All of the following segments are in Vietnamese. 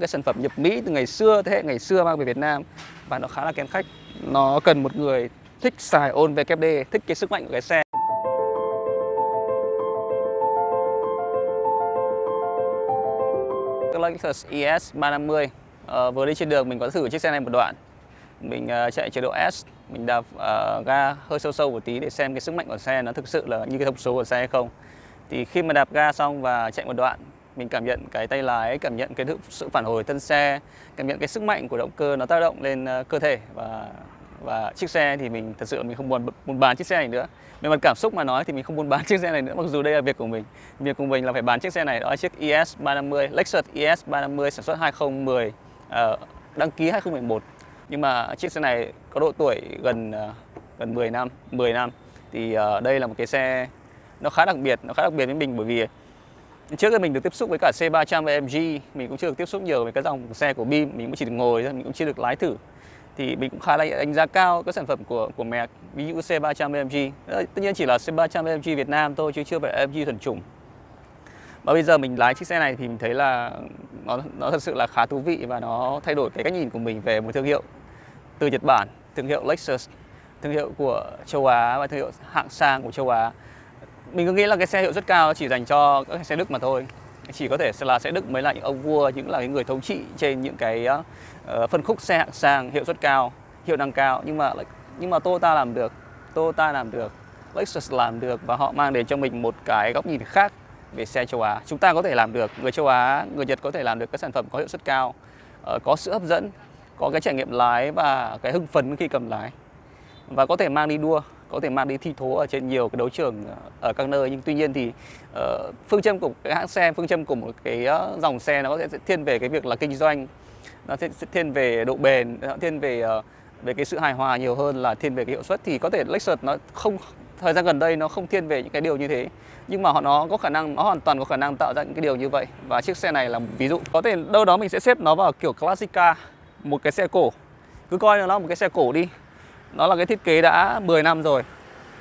cái sản phẩm nhập Mỹ từ ngày xưa thế hệ ngày xưa mang về Việt Nam. Và nó khá là kén khách. Nó cần một người thích xài ôn VKD thích cái sức mạnh của cái xe. Cái Lexus ES 350 à, vừa đi trên đường mình có thử chiếc xe này một đoạn. Mình uh, chạy chế độ S. Mình đạp uh, ga hơi sâu sâu một tí để xem cái sức mạnh của xe nó thực sự là như cái thông số của xe hay không. Thì khi mà đạp ga xong và chạy một đoạn mình cảm nhận cái tay lái, cảm nhận cái sự phản hồi thân xe, cảm nhận cái sức mạnh của động cơ nó tác động lên ờ, cơ thể và và chiếc xe thì mình thật sự mình không muốn muốn bán chiếc xe này nữa. Về mặt cảm xúc mà nói thì mình không muốn bán chiếc xe này nữa, mặc dù đây là việc của mình. Việc của mình là phải bán chiếc xe này, đó là chiếc ES 350 Lexus ES 350 sản xuất 2010 ờ, đăng ký 2011 nhưng mà chiếc xe này có độ tuổi gần ờ, gần 10 năm 10 năm. Thì đây là một cái xe nó khá đặc biệt, nó khá đặc biệt với mình bởi vì trước khi mình được tiếp xúc với cả C300 và MG mình cũng chưa được tiếp xúc nhiều với cái dòng xe của BIM, mình cũng chỉ được ngồi thôi, mình cũng chưa được lái thử. Thì mình cũng khá là đánh giá cao các sản phẩm của của mẹ, ví dụ C300 AMG ờ, tất nhiên chỉ là C300 AMG Việt Nam thôi, chứ chưa phải AMG thuần chủng. Và bây giờ mình lái chiếc xe này thì mình thấy là nó nó thật sự là khá thú vị và nó thay đổi cái cách nhìn của mình về một thương hiệu từ Nhật Bản, thương hiệu Lexus, thương hiệu của châu Á và thương hiệu hạng sang của châu Á mình cứ nghĩ là cái xe hiệu suất cao chỉ dành cho các xe Đức mà thôi. Chỉ có thể là xe Đức mới là những ông vua những là những người thống trị trên những cái uh, phân khúc xe hạng sang hiệu suất cao hiệu năng cao. Nhưng mà nhưng mà Toyota làm được Toyota làm được Lexus làm được và họ mang đến cho mình một cái góc nhìn khác về xe châu Á. Chúng ta có thể làm được người châu Á người Nhật có thể làm được các sản phẩm có hiệu suất cao uh, có sự hấp dẫn có cái trải nghiệm lái và cái hưng phấn khi cầm lái. Và có thể mang đi đua có thể mang đi thi thố ở trên nhiều cái đấu trường ờ, ở các nơi. Nhưng tuy nhiên thì uh, phương châm của cái hãng xe phương châm của một cái uh, dòng xe nó sẽ thiên về cái việc là kinh doanh nó sẽ thiên về độ bền nó thiên về uh, về cái sự hài hòa nhiều hơn là thiên về cái hiệu suất. Thì có thể Lexus nó không thời gian gần đây nó không thiên về những cái điều như thế nhưng mà họ nó có khả năng nó hoàn toàn có khả năng tạo ra những cái điều như vậy. Và chiếc xe này là một ví dụ. Có thể đâu đó mình sẽ xếp nó vào kiểu classica một cái xe cổ. Cứ coi nó là một cái xe cổ đi nó là cái thiết kế đã 10 năm rồi.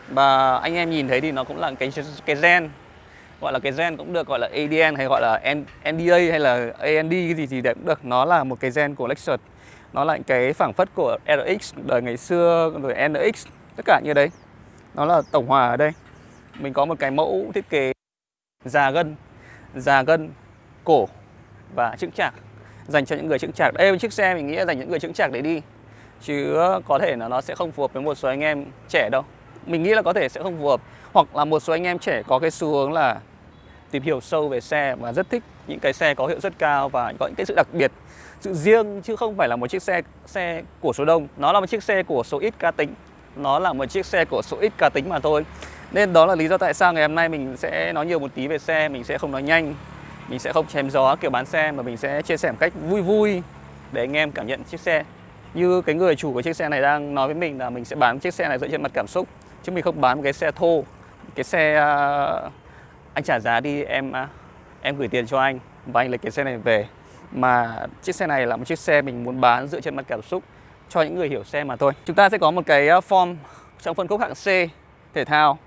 Và anh em nhìn thấy thì nó cũng là cái cái gen, gọi là cái gen cũng được gọi là ADN hay gọi là NDA hay là AND cái gì thì cũng được. Nó là một cái gen của Lexus. Nó là cái phảng phất của RX đời ngày xưa, rồi NX tất cả như đấy. Nó là tổng hòa ở đây. Mình có một cái mẫu thiết kế già gân già gân, cổ và chững chạc dành cho những người chững chạc. Đây chiếc xe mình nghĩ là dành những người chững chạc để đi chứ có thể là nó sẽ không phù hợp với một số anh em trẻ đâu. Mình nghĩ là có thể sẽ không phù hợp. Hoặc là một số anh em trẻ có cái xu hướng là tìm hiểu sâu về xe và rất thích những cái xe có hiệu suất cao và có những cái sự đặc biệt, sự riêng, chứ không phải là một chiếc xe xe của số đông. Nó là một chiếc xe của số ít cá tính. Nó là một chiếc xe của số ít cá tính mà thôi. Nên đó là lý do tại sao ngày hôm nay mình sẽ nói nhiều một tí về xe, mình sẽ không nói nhanh. Mình sẽ không chém gió kiểu bán xe, mà mình sẽ chia sẻ một cách vui vui để anh em cảm nhận chiếc xe như cái người chủ của chiếc xe này đang nói với mình là mình sẽ bán chiếc xe này dựa trên mặt cảm xúc chứ mình không bán một cái xe thô. Cái xe uh, anh trả giá đi em uh, em gửi tiền cho anh và anh lấy cái xe này về. Mà chiếc xe này là một chiếc xe mình muốn bán dựa trên mặt cảm xúc cho những người hiểu xe mà thôi. Chúng ta sẽ có một cái à, form trong phân khúc hạng C thể thao.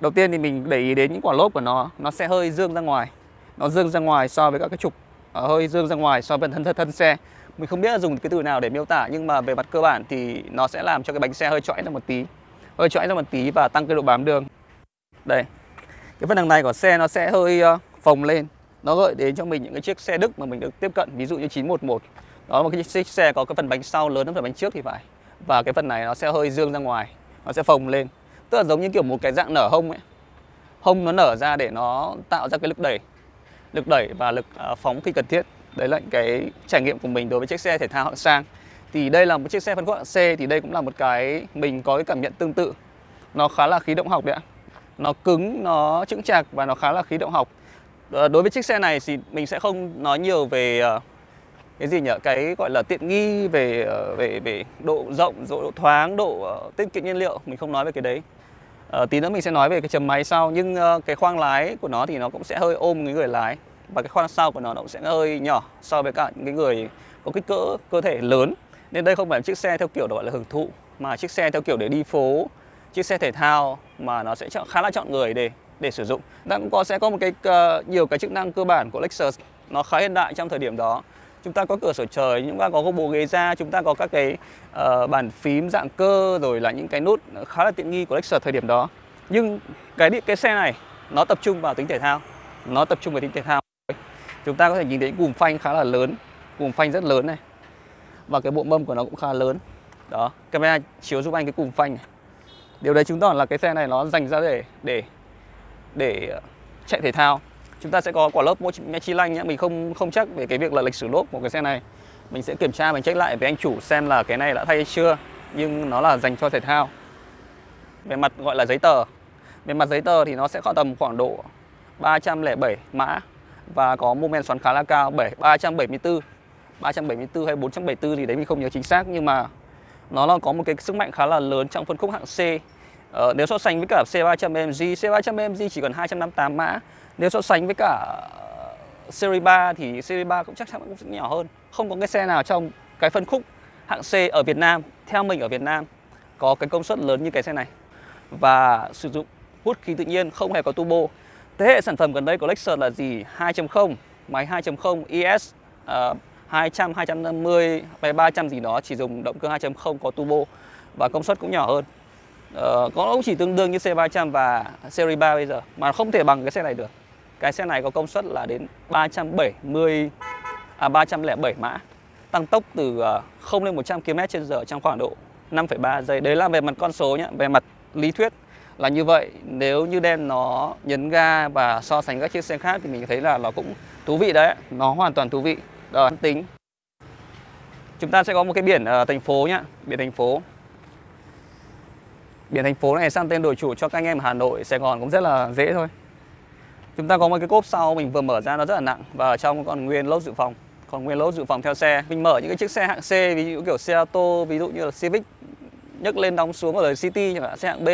Đầu tiên thì mình để ý đến những quả lốp của nó. Nó sẽ hơi dương ra ngoài. Nó dương ra ngoài so với các cái trục hơi dương ra ngoài so với thân thân, thân xe mình không biết là dùng cái từ nào để miêu tả, nhưng mà về mặt cơ bản thì nó sẽ làm cho cái bánh xe hơi chõi ra một tí. Hơi chõi ra một tí và tăng cái độ bám đường. Đây, cái phần đằng này của xe nó sẽ hơi ờ, phồng lên. Nó gợi đến cho mình những cái chiếc xe Đức mà mình được tiếp cận, ví dụ như 911 đó là một cái chiếc xe có cái phần bánh sau lớn hơn phần bánh trước thì phải. Và cái phần này nó sẽ hơi dương ra ngoài, nó sẽ phồng lên. Tức là giống như kiểu một cái dạng nở hông ấy. Hông nó nở ra để nó tạo ra cái lực đẩy. Lực đẩy và lực ờ, phóng khi cần thiết đấy là cái trải nghiệm của mình đối với chiếc xe thể thao hạng sang. Thì đây là một chiếc xe phân khúc hạng C thì đây cũng là một cái mình có cái cảm nhận tương tự. Nó khá là khí động học đấy ạ. Nó cứng nó chững chạc và nó khá là khí động học. Ờ, đối với chiếc xe này thì mình sẽ không nói nhiều về ờ, cái gì nhỉ? Cái gọi là tiện nghi về ờ, về về độ rộng độ thoáng độ tiết kiệm nhiên liệu. Mình không nói về cái đấy. À, tí nữa mình sẽ nói về cái chầm máy sau. Nhưng cái khoang lái của nó thì nó cũng sẽ hơi ôm cái người lái và cái khoang sau của nó nó cũng sẽ hơi nhỏ so với cả những cái người có kích cỡ cơ thể lớn. Nên đây không phải là chiếc xe theo kiểu gọi là hưởng thụ mà chiếc xe theo kiểu để đi phố chiếc xe thể thao mà nó sẽ chọn, khá là chọn người để để sử dụng. đang cũng có sẽ có một cái uh, nhiều cái chức năng cơ bản của Lexus. Nó khá hiện đại trong thời điểm đó. chúng ta có cửa sổ trời chúng ta có bộ ghế da chúng ta có các cái uh, bàn phím dạng cơ rồi là những cái nút khá là tiện nghi của Lexus thời điểm đó. Nhưng cái cái xe này nó tập trung vào tính thể thao. Nó tập trung vào tính thể thao chúng ta có thể nhìn thấy cùm phanh khá là lớn cùm phanh rất lớn này. Và cái bộ mâm của nó cũng khá lớn. Đó, camera chiếu giúp anh cái cùm phanh này. Điều đấy chứng tỏ là cái xe này nó dành ra để để để ờ, chạy thể thao. Chúng ta sẽ có quả lốp Michelin nhé mình không không chắc về cái việc là lịch sử lốp của cái xe này. Mình sẽ kiểm tra, mình check lại với anh chủ xem là cái này đã thay hay chưa. Nhưng nó là dành cho thể thao. Về mặt gọi là giấy tờ. Về mặt giấy tờ thì nó sẽ có tầm khoảng độ 307 mã và có mô men xoắn khá là cao 7 374 374 hay 474 thì đấy mình không nhớ chính xác. Nhưng mà nó là có một cái sức mạnh khá là lớn trong phân khúc hạng C. Ờ, nếu so sánh với cả C300 AMG C300 AMG chỉ còn 258 mã. Nếu so sánh với cả ờ, Series 3 thì Series 3 cũng chắc chắn cũng sẽ nhỏ hơn. Không có cái xe nào trong cái phân khúc hạng C ở Việt Nam theo mình ở Việt Nam có cái công suất lớn như cái xe này. Và sử dụng hút khí tự nhiên không hề có turbo thế hệ sản phẩm gần đây của Lexus là gì? 2.0 máy 2.0 ES uh, 200, 250 hay 300 gì đó chỉ dùng động cơ 2.0 có turbo và công suất cũng nhỏ hơn. Uh, có cũng chỉ tương đương như C300 và Series 3 bây giờ mà không thể bằng cái xe này được. Cái xe này có công suất là đến 370 à 307 mã tăng tốc từ ờ, 0 lên 100 km/h trong khoảng độ 5,3 giây. Đấy là về mặt con số nhé về mặt lý thuyết là như vậy. Nếu như đen nó nhấn ga và so sánh các chiếc xe khác thì mình thấy là nó cũng thú vị đấy. Nó hoàn toàn thú vị. Rồi, tính. Chúng ta sẽ có một cái biển ở thành phố nhá. Biển thành phố. Biển thành phố này sang tên đổi chủ cho các anh em ở Hà Nội, Sài Gòn cũng rất là dễ thôi. Chúng ta có một cái cốp sau, mình vừa mở ra nó rất là nặng và ở trong còn nguyên lốp dự phòng. Còn nguyên lốp dự phòng theo xe. Mình mở những cái chiếc xe hạng C, ví dụ kiểu xe ô tô, ví dụ như là Civic, nhấc lên đóng xuống ở đời City chẳng xe hạng B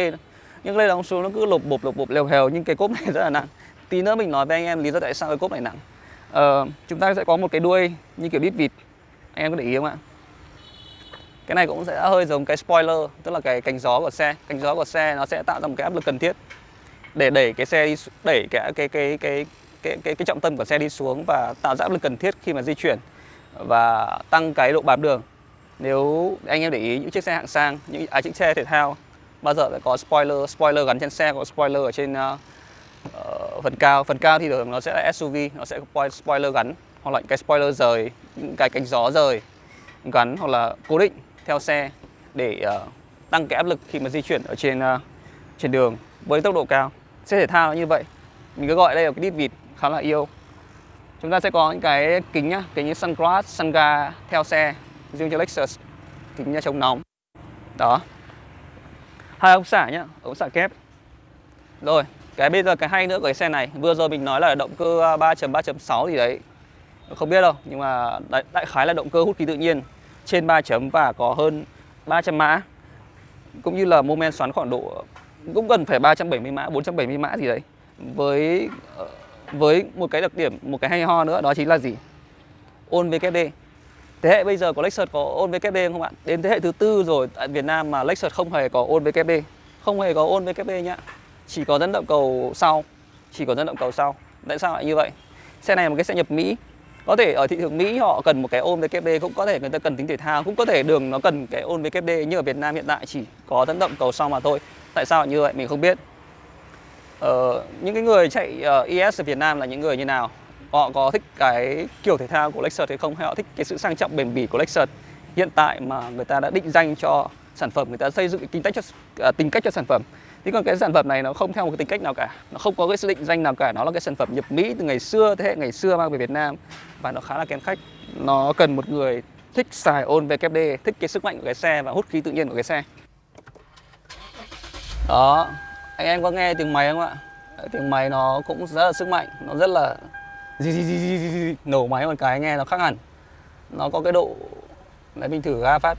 nhưng lên đóng xuống nó cứ lột bột lột bột lèo hèo. Nhưng cái cốp này rất là nặng. Tí nữa mình nói với anh em lý do tại sao cái cốp này nặng. Ờ, chúng ta sẽ có một cái đuôi như kiểu đít vịt. Anh em có để ý không ạ? Cái này cũng sẽ hơi giống cái spoiler tức là cái cánh gió của xe. Cánh gió của xe nó sẽ tạo ra một cái áp lực cần thiết để đẩy cái xe đi đẩy cái cái cái cái cái cái, cái trọng tâm của xe đi xuống và tạo ra áp lực cần thiết khi mà di chuyển và tăng cái độ bám đường. Nếu anh em để ý những chiếc xe hạng sang những à, chiếc xe thể thao bao giờ phải có spoiler spoiler gắn trên xe có spoiler ở trên uh, uh, phần cao. Phần cao thì thường nó sẽ là SUV nó sẽ có spoiler gắn hoặc là cái spoiler rời những cái cánh gió rời gắn hoặc là cố định theo xe để uh, tăng cái áp lực khi mà di chuyển ở trên uh, trên đường với tốc độ cao. Xe thể thao như vậy. Mình cứ gọi đây là cái đít vịt khá là yêu. Chúng ta sẽ có những cái kính nhá kính như sunglass sunga theo xe riêng cho Lexus kính chống nóng. Đó hai ống xả nhá ống xả kép. Rồi cái bây giờ cái hay nữa của cái xe này vừa rồi mình nói là động cơ à, 3.3.6 gì đấy. Không biết đâu nhưng mà đại, đại khái là động cơ hút khí tự nhiên trên 3 chấm và có hơn 300 mã. Cũng như là mô men xoắn khoảng độ cũng gần phải 370 mã 470 mã gì đấy. Với ờ, với một cái đặc điểm một cái hay ho nữa đó chính là gì? Ôn VKD thế hệ bây giờ của Lexus có ôn VKD không bạn? Đến thế hệ thứ tư rồi tại Việt Nam mà Lexus không hề có ôn VKD không hề có ôn VKD nhá. Chỉ có dẫn động cầu sau. Chỉ có dẫn động cầu sau. Tại sao lại như vậy? Xe này là một cái xe nhập Mỹ. Có thể ở thị trường Mỹ họ cần một cái ôn VKD cũng có thể người ta cần tính thể thao cũng có thể đường nó cần cái ôn VKD như ở Việt Nam hiện tại chỉ có dẫn động cầu sau mà thôi. Tại sao lại như vậy mình không biết. Ờ, những cái người chạy ờ, uh, ES ở Việt Nam là những người như nào? Họ có thích cái kiểu thể thao của Lexus hay không? Hay họ thích cái sự sang trọng bền bỉ của Lexus hiện tại mà người ta đã định danh cho sản phẩm người ta xây dựng cái tính cách cho à, tính cách cho sản phẩm? Thế còn cái sản phẩm này nó không theo một cái tính cách nào cả. Nó không có cái sự định danh nào cả. Nó là cái sản phẩm nhập Mỹ từ ngày xưa, thế hệ ngày xưa mang về Việt Nam Và nó khá là kén khách. Nó cần một người thích xài ôn VKD Thích cái sức mạnh của cái xe và hút khí tự nhiên của cái xe. Đó. Anh em có nghe tiếng máy không ạ? Tiếng máy nó cũng rất là sức mạnh Nó rất là Nổ máy một cái nghe nó khác hẳn. Nó có cái độ Đấy mình thử ga phát.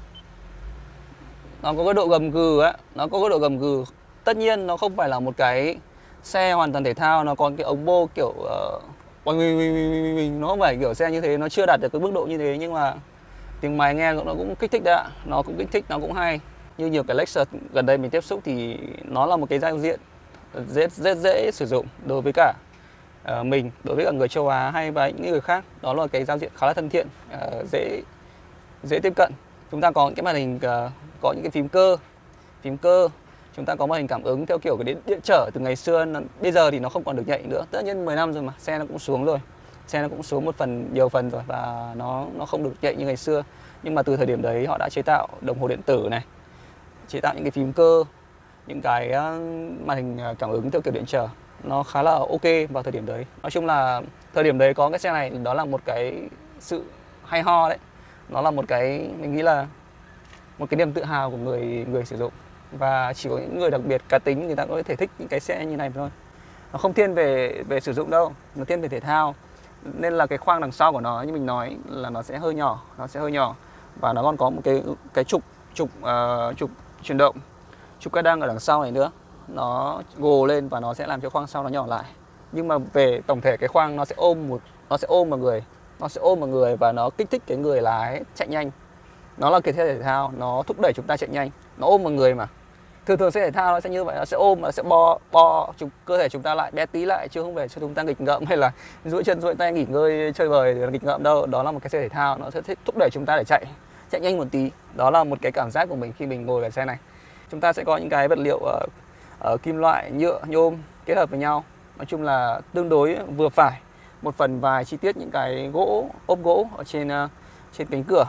Nó có cái độ gầm gừ á nó có cái độ gầm gừ. Tất nhiên nó không phải là một cái xe hoàn toàn thể thao nó còn cái ống bô kiểu uh, mình, mình, mình, nó không phải kiểu xe như thế nó chưa đạt được cái mức độ như thế nhưng mà tiếng máy nghe nó cũng kích thích đấy ạ. Nó cũng kích thích nó cũng hay. Như nhiều cái Lexus gần đây mình tiếp xúc thì nó là một cái giao diện rất rất dễ sử dụng đối với cả Ờ, mình đối với cả người châu Á hay và những người khác đó là cái giao diện khá là thân thiện ờ, dễ dễ tiếp cận. Chúng ta có những cái màn hình ờ, có những cái phím cơ phím cơ. Chúng ta có màn hình cảm ứng theo kiểu cái điện, điện trở từ ngày xưa nó, bây giờ thì nó không còn được nhạy nữa. Tất nhiên 10 năm rồi mà xe nó cũng xuống rồi. Xe nó cũng xuống một phần nhiều phần rồi và nó nó không được nhạy như ngày xưa. Nhưng mà từ thời điểm đấy họ đã chế tạo đồng hồ điện tử này chế tạo những cái phím cơ những cái màn hình cảm ứng theo kiểu điện trở nó khá là ok vào thời điểm đấy. Nói chung là thời điểm đấy có cái xe này đó là một cái sự hay ho đấy. Nó là một cái mình nghĩ là một cái niềm tự hào của người người sử dụng. Và chỉ có những người đặc biệt cá tính người ta có thể thích những cái xe như này thôi. Nó không thiên về về sử dụng đâu nó thiên về thể thao. Nên là cái khoang đằng sau của nó như mình nói là nó sẽ hơi nhỏ nó sẽ hơi nhỏ. Và nó còn có một cái cái trục trục uh, trục chuyển động trục cái đăng ở đằng sau này nữa nó gồ lên và nó sẽ làm cho khoang sau nó nhỏ lại. Nhưng mà về tổng thể cái khoang nó sẽ ôm một nó sẽ ôm vào người nó sẽ ôm vào người và nó kích thích cái người lái chạy nhanh. Nó là kiểu thể thao nó thúc đẩy chúng ta chạy nhanh. Nó ôm vào người mà. Thường thường xe thể thao nó sẽ như vậy nó sẽ ôm nó sẽ bo bo chúng, cơ thể chúng ta lại bé tí lại chứ không phải cho chúng ta nghịch ngợm hay là duỗi chân duỗi tay nghỉ ngơi chơi bời để nghịch ngợm đâu. Đó là một cái xe thể thao nó sẽ thúc đẩy chúng ta để chạy chạy nhanh một tí. Đó là một cái cảm giác của mình khi mình ngồi vào xe này. Chúng ta sẽ có những cái vật liệu uh, ở kim loại nhựa nhôm kết hợp với nhau. Nói chung là tương đối vừa phải. Một phần vài chi tiết những cái gỗ ốp gỗ ở trên uh, trên cánh cửa.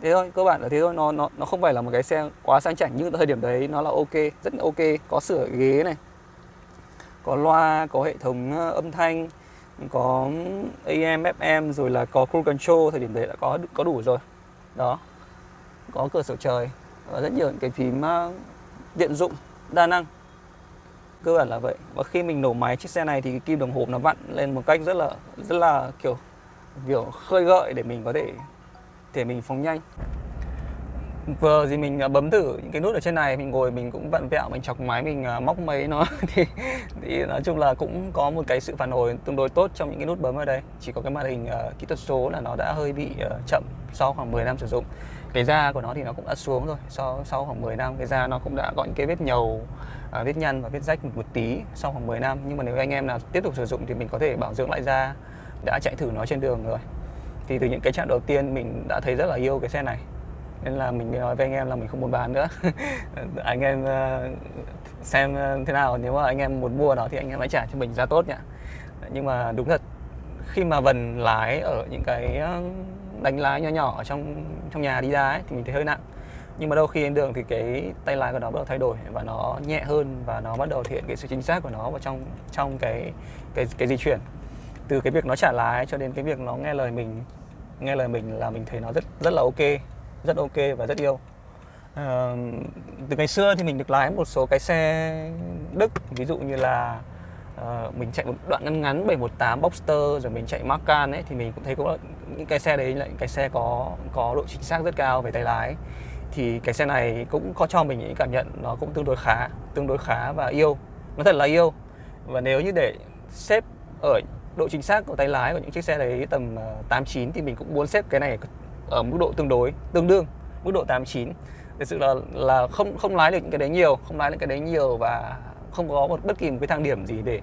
Thế thôi cơ bản là thế thôi. Nó nó nó không phải là một cái xe quá sang chảnh nhưng thời điểm đấy. Nó là ok rất là ok. Có sửa ghế này có loa có hệ thống ờ, âm thanh có ừ, AM FM rồi là có cruise control. Thời điểm đấy đã có có đủ rồi. Đó. Có cửa sổ trời và rất nhiều những cái phím tiện dụng đa năng. Cơ bản là vậy. Và khi mình nổ máy chiếc xe này thì cái kim đồng hồ nó vặn lên một cách rất là rất là kiểu kiểu khơi gợi để mình có thể để mình phóng nhanh. Vừa gì mình à, bấm thử những cái nút ở trên này mình ngồi mình cũng vặn vẹo mình chọc máy mình à, móc mấy nó thì, thì nói chung là cũng có một cái sự phản hồi tương đối tốt trong những cái nút bấm ở đây. Chỉ có cái màn hình uh, kỹ thuật số là nó đã hơi bị uh, chậm sau khoảng 10 năm sử dụng cái da của nó thì nó cũng đã xuống rồi. Sau sau khoảng 10 năm cái da nó cũng đã có những cái vết nhầu à, vết nhăn và vết rách một, một tí sau khoảng 10 năm. Nhưng mà nếu anh em nào tiếp tục sử dụng thì mình có thể bảo dưỡng lại da đã chạy thử nó trên đường rồi. Thì từ những cái chặng đầu tiên mình đã thấy rất là yêu cái xe này. Nên là mình nói với anh em là mình không muốn bán nữa. Anh em uh, xem ờ, thế nào nếu mà anh em muốn mua nó thì anh em hãy trả cho mình giá tốt nhá. Nhưng mà đúng thật khi mà vần lái ở những cái đánh lái nhỏ nhỏ ở trong trong nhà đi ra ấy, thì mình thấy hơi nặng. Nhưng mà đôi khi lên đường thì cái tay lái của nó bắt đầu thay đổi và nó nhẹ hơn và nó bắt đầu thể hiện cái sự chính xác của nó vào trong trong cái cái cái di chuyển. Từ cái việc nó trả lái cho đến cái việc nó nghe lời mình nghe lời mình là mình thấy nó rất rất là ok rất ok và rất yêu. À, từ ngày xưa thì mình được lái một số cái xe Đức ví dụ như là uh, mình chạy một đoạn ngắn ngắn 718 Boxster rồi mình chạy Macan ấy thì mình cũng thấy có những cái xe đấy lại cái xe có có độ chính xác rất cao về tay lái. Thì cái xe này cũng có cho mình những cảm nhận nó cũng tương đối khá tương đối khá và yêu nó thật là yêu. Và nếu như để xếp ở độ chính xác của tay lái của những chiếc xe đấy tầm ờ, 89 thì mình cũng muốn xếp cái này ở mức độ tương đối tương đương mức độ 8 9 thực sự là là không không lái được những cái đấy nhiều không lái được cái đấy nhiều và không có một bất kỳ một cái thang điểm gì để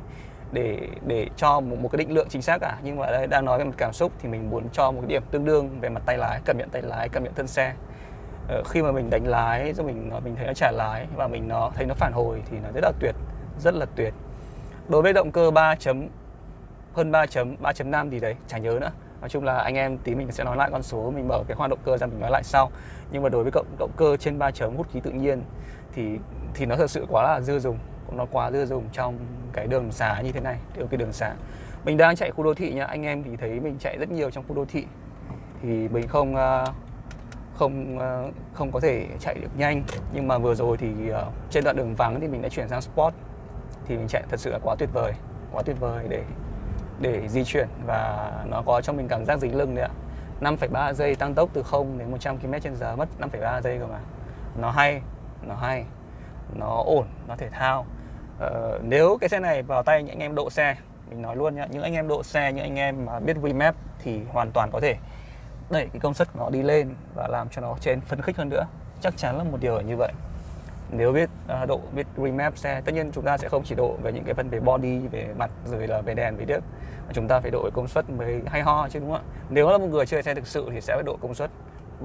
để để cho một, một cái định lượng chính xác cả. Nhưng mà đây đang nói về mặt cảm xúc thì mình muốn cho một cái điểm tương đương về mặt tay lái cảm nhận tay lái cảm nhận thân xe. Ờ, khi mà mình đánh lái rồi mình mình thấy nó trả lái và mình nó thấy nó phản hồi thì nó rất là tuyệt rất là tuyệt. Đối với động cơ 3 chấm hơn 3 chấm 3.5 gì đấy chả nhớ nữa. Nói chung là anh em tí mình sẽ nói lại con số mình mở cái khoang động cơ ra mình nói lại sau. Nhưng mà đối với động động cơ trên 3 chấm hút khí tự nhiên thì thì nó thật sự quá là dư dùng nó quá dư dùng trong cái đường xá như thế này điều cái đường xá. Mình đang chạy khu đô thị nha anh em thì thấy mình chạy rất nhiều trong khu đô thị. Thì mình không ờ, không ờ, không có thể chạy được nhanh. Nhưng mà vừa rồi thì ờ, trên đoạn đường vắng thì mình đã chuyển sang sport. Thì mình chạy thật sự là quá tuyệt vời quá tuyệt vời để để di chuyển và nó có cho mình cảm giác dính lưng đấy ạ. 5,3 giây tăng tốc từ 0 đến 100 km h mất 5,3 giây cơ mà. Nó hay nó hay nó ổn nó thể thao. Ờ, nếu cái xe này vào tay những anh em độ xe mình nói luôn nhá những anh em độ xe những anh em mà biết remap thì hoàn toàn có thể đẩy cái công suất của nó đi lên và làm cho nó trên phấn khích hơn nữa. Chắc chắn là một điều như vậy. Nếu biết uh, độ biết remap xe tất nhiên chúng ta sẽ không chỉ độ về những cái phần về body về mặt rồi là về đèn về điếc mà chúng ta phải độ công suất mới hay ho chứ đúng không ạ? Nếu là một người chơi xe thực sự thì sẽ phải độ công suất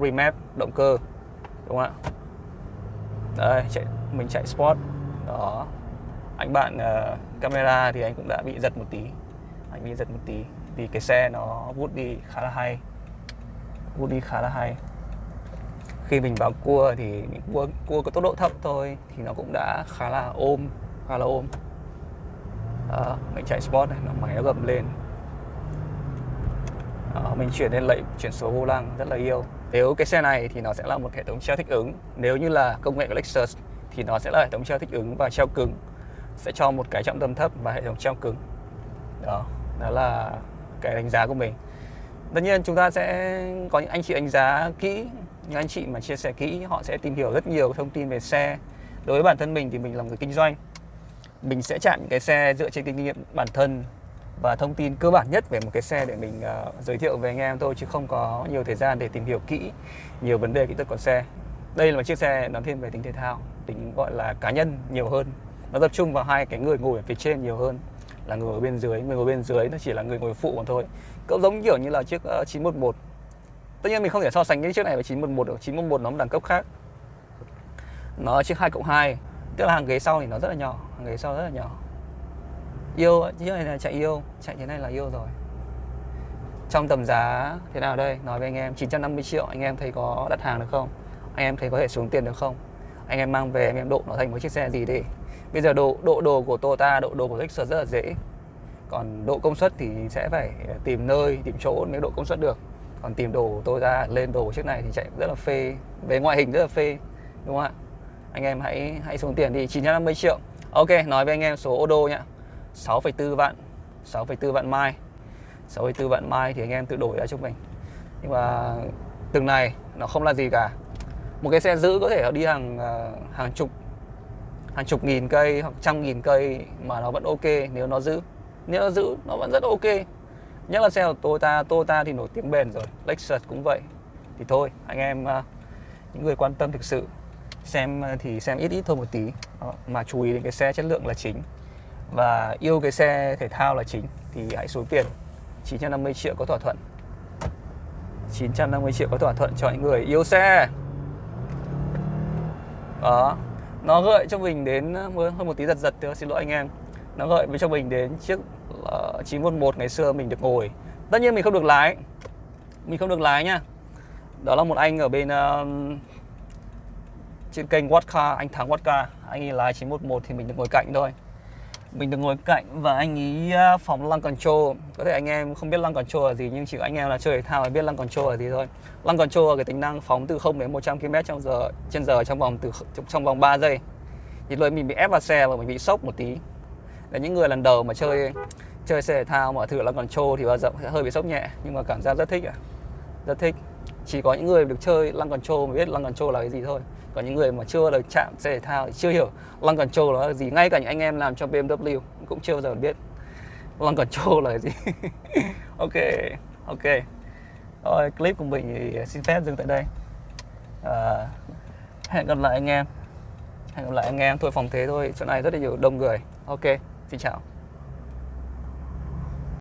remap động cơ đúng không ạ? Đây chạy mình chạy sport. Đó. Anh bạn uh, camera thì anh cũng đã bị giật một tí. Anh bị giật một tí vì cái xe nó vút đi khá là hay. Vút đi khá là hay. Khi mình vào cua thì những cua cua có tốc độ thấp thôi thì nó cũng đã khá là ôm khá là ôm. À, mình chạy sport này nó máy nó gầm lên. À, mình chuyển lên lệnh chuyển số vô lăng rất là yêu. Nếu cái xe này thì nó sẽ là một hệ thống treo thích ứng. Nếu như là công nghệ của Lexus thì nó sẽ là hệ thống treo thích ứng và treo cứng. Sẽ cho một cái trọng tâm thấp và hệ thống treo cứng. Đó đó là cái đánh giá của mình. Tất nhiên chúng ta sẽ có những anh chị đánh giá kỹ những anh chị mà chia sẻ kỹ họ sẽ tìm hiểu rất nhiều thông tin về xe. Đối với bản thân mình thì mình là người kinh doanh. Mình sẽ chạm cái xe dựa trên kinh nghiệm bản thân và thông tin cơ bản nhất về một cái xe để mình uh, giới thiệu về anh em thôi chứ không có nhiều thời gian để tìm hiểu kỹ nhiều vấn đề kỹ thuật của xe. Đây là một chiếc xe nó thiên về tính thể thao tính gọi là cá nhân nhiều hơn. Nó tập trung vào hai cái người ngồi ở phía trên nhiều hơn là người ở bên dưới. Người ngồi bên dưới nó chỉ là người ngồi phụ mà thôi. Cũng giống kiểu như là chiếc ờ, uh, 911 tất nhiên mình không thể so sánh cái chiếc này với 911 được. 911 nó một đẳng cấp khác. Nó chiếc 2 cộng 2 tức là hàng ghế sau thì nó rất là nhỏ. Hàng ghế sau rất là nhỏ. Yêu chiếc này là chạy yêu. Chạy thế này là yêu rồi. Trong tầm giá thế nào đây? Nói với anh em 950 triệu anh em thấy có đặt hàng được không? Anh em thấy có thể xuống tiền được không? Anh em mang về anh em độ nó thành một chiếc xe gì đi. Bây giờ độ độ đồ của Toyota độ đồ của Lexus rất là dễ. Còn độ công suất thì sẽ phải ờ, tìm nơi tìm chỗ mới độ công suất được. Còn tìm đồ tôi ra lên đồ chiếc này thì chạy rất là phê. Về ngoại hình rất là phê đúng không ạ? Anh em hãy hãy xuống tiền đi 950 triệu. Ok nói với anh em số ô đô nhá. 6,4 vạn 6,4 vạn mai. 6,4 vạn mai thì anh em tự đổi ra cho mình. Nhưng mà từng này nó không là gì cả một cái xe giữ có thể đi hàng à, hàng chục hàng chục nghìn cây hoặc trăm nghìn cây mà nó vẫn ok nếu nó giữ. Nếu nó giữ nó vẫn rất ok. Nhất là xe của Toyota Toyota thì nổi tiếng bền rồi Lexus cũng vậy. Thì thôi anh em à, những người quan tâm thực sự xem à, thì xem ít ít thôi một tí. Đó, mà chú ý đến cái xe chất lượng là chính. Và yêu cái xe thể thao là chính thì hãy xuống tiền. 950 triệu có thỏa thuận. 950 triệu có thỏa thuận cho những người yêu xe đó. Nó gợi cho mình đến hơn một tí giật giật tôi xin lỗi anh em. Nó gợi với cho mình đến chiếc ờ, uh, 911 ngày xưa mình được ngồi. Tất nhiên mình không được lái. Mình không được lái nha. Đó là một anh ở bên uh, trên kênh Whatcar anh Thắng Whatcar anh ấy lái 911 thì mình được ngồi cạnh thôi mình được ngồi cạnh và anh ấy à, phóng lăng control có thể anh em không biết lăng control là gì, nhưng chỉ có anh em là chơi thể thao mới biết lăng control là gì thôi. Lăng control là cái tính năng phóng từ 0 đến 100 km trong giờ, trên giờ trong vòng từ trong vòng 3 giây. Thì lúc mình bị ép vào xe và mình bị sốc một tí. Để những người lần đầu mà chơi chơi xe thể thao mà thử lăng control thì bao giờ sẽ hơi bị sốc nhẹ, nhưng mà cảm giác rất thích à rất thích. Chỉ có những người được chơi lăng control mới biết lăng control là cái gì thôi còn những người mà chưa được chạm xe thể thao thì chưa hiểu lăng control là gì. Ngay cả những anh em làm cho BMW cũng chưa bao giờ biết lăng control là cái gì. Ok ok. Rồi clip của mình thì xin phép dừng tại đây. À, hẹn gặp lại anh em. Hẹn gặp lại anh em. Thôi phòng thế thôi. Chỗ này rất là nhiều đông người. Ok xin chào.